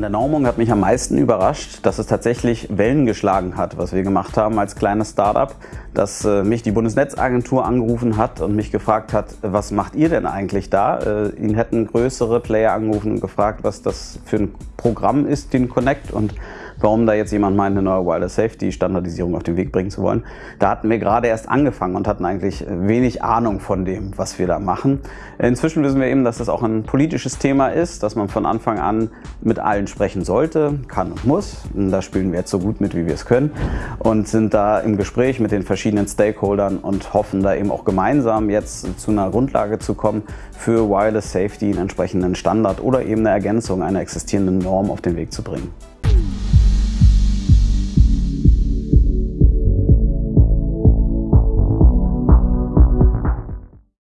der Normung hat mich am meisten überrascht, dass es tatsächlich Wellen geschlagen hat, was wir gemacht haben als kleines Startup, dass äh, mich die Bundesnetzagentur angerufen hat und mich gefragt hat, was macht ihr denn eigentlich da? Äh, ihn hätten größere Player angerufen und gefragt, was das für ein Programm ist, den Connect und warum da jetzt jemand meint, eine neue Wireless Safety Standardisierung auf den Weg bringen zu wollen. Da hatten wir gerade erst angefangen und hatten eigentlich wenig Ahnung von dem, was wir da machen. Inzwischen wissen wir eben, dass das auch ein politisches Thema ist, dass man von Anfang an mit allen sprechen sollte, kann und muss. Da spielen wir jetzt so gut mit, wie wir es können und sind da im Gespräch mit den verschiedenen Stakeholdern und hoffen da eben auch gemeinsam jetzt zu einer Grundlage zu kommen für Wireless Safety, einen entsprechenden Standard oder eben eine Ergänzung einer existierenden Norm auf den Weg zu bringen.